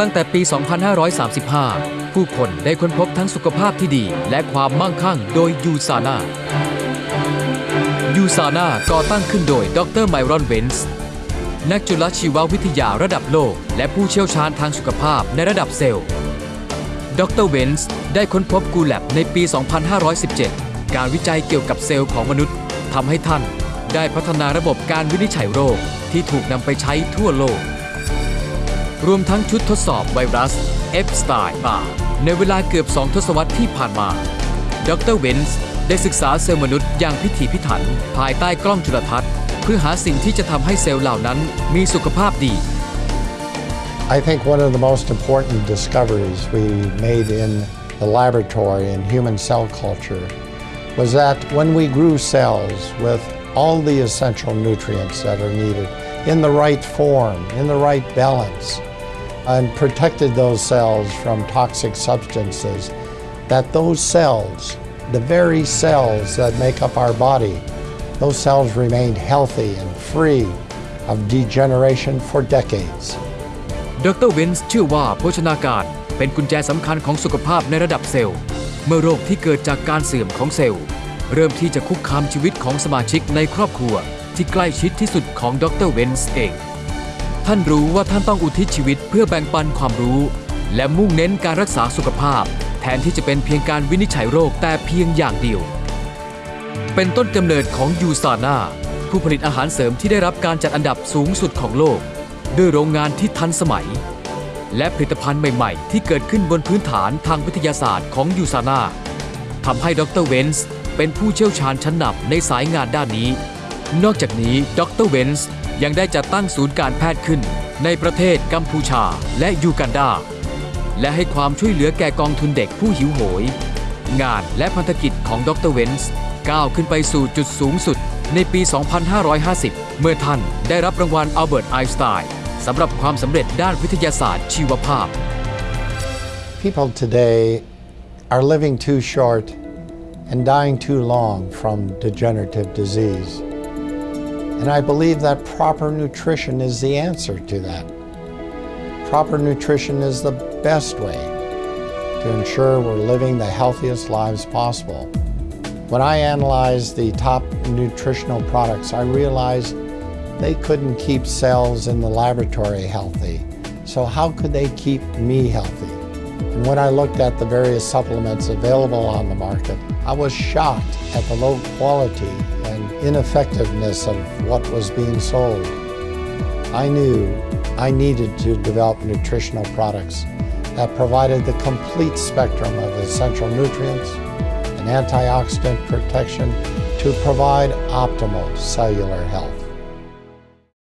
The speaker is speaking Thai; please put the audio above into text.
ตั้งแต่ปี 2535 ผู้คนได้ค้นพบทั้งสุขภาพที่ดีและความมั่งคั่งโดย USANA USANA ก่อตั้งขึ้นโดยดร Myron Wentz นักจุลชีววิทยาระดับโลก และผู้เชี่ยวชาญทางสุขภาพในระดับเซลล์ ดร Wentz ได้ค้นพบ Gull Lab ในปี 2517 การวิจัยเกี่ยวกับเซลล์ของมนุษย์ทำให้ท่านได้พัฒนาระบบการวินิจฉัยโรคที่ถูกนำไปใช้ทั่วโลก รวมทั้งชุดทดสอบไวรัส Epstein-Barr ในเวลาเกือบ2ทศวรรษที่ผ่านมา ดร Wentz ได้ศึกษาเซลล์มนุษย์อย่างพิถีพิถัน ภายใต้กล้องจุลทรรศน์ เพื่อหาสิ่งที่จะทำให้เซลล์เหล่านั้นมีสุขภาพดี I think one of the most important discoveries we made in the laboratory in human cell culture was that when we grew cells with all the essential nutrients that are needed in the right form, in the right balance, and protected those cells from toxic substances, that those cells, the very cells that make up our body, those cells remained healthy and free of degeneration for decades. ดรเวนส์เชื่อว่าโภชนาการเป็นกุญแจสำคัญของสุขภาพในระดับเซลล์ เมื่อโรคที่เกิดจากการเสื่อมของเซลล์ เริ่มที่จะคุกคามชีวิตของสมาชิกในครอบครัว ที่ใกล้ชิดที่สุดของดรเวนส์เอง ท่านรู้ว่าท่านต้องอุทิศชีวิตเพื่อแบ่งปันความรู้ และมุ่งเน้นการรักษาสุขภาพ แทนที่จะเป็นเพียงการวินิจฉัยโรคแต่เพียงอย่างเดียว เป็นต้นกำเนิดของ USANA ผู้ผลิตอาหารเสริมที่ได้รับการจัดอันดับสูงสุดของโลก ด้วยโรงงานที่ทันสมัย และผลิตภัณฑ์ใหม่ๆ ที่เกิดขึ้นบนพื้นฐานทางวิทยาศาสตร์ของยูซาน่าทำให้ดรเวนส์เป็นผู้เชี่ยวชาญชั้นนำในสายงานด้านนี้ นอกจากนี้ดรเวนส์ ยังได้จัดตั้งศูนย์การแพทย์ขึ้น ในประเทศกัมพูชาและยูกันดา และให้ความช่วยเหลือแก่กองทุนเด็กผู้หิวโหย งานและพันธกิจของดรเวนส์ก้าวขึ้นไปสู่จุดสูงสุดในปี 2550 เมื่อท่านได้รับรางวัลอัลเบิร์ตไอน์สไตน์สำหรับความสำเร็จด้านวิทยาศาสตร์ชีวภาพ People today are living too short and dying too long from degenerative disease. And I believe that proper nutrition is the answer to that. Proper nutrition is the best way to ensure we're living the healthiest lives possible. When I analyzed the top nutritional products, I realized they couldn't keep cells in the laboratory healthy. So, how could they keep me healthy? When I looked at the various supplements available on the market, I was shocked at the low quality and ineffectiveness of what was being sold. I knew I needed to develop nutritional products that provided the complete spectrum of essential nutrients and antioxidant protection to provide optimal cellular health.